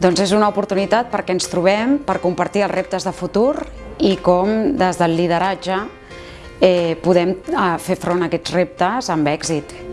Doncs és una oportunitat perquè ens trobem per compartir els reptes de futur i com des del lideratge eh, podem eh, fer front a aquests reptes amb èxit.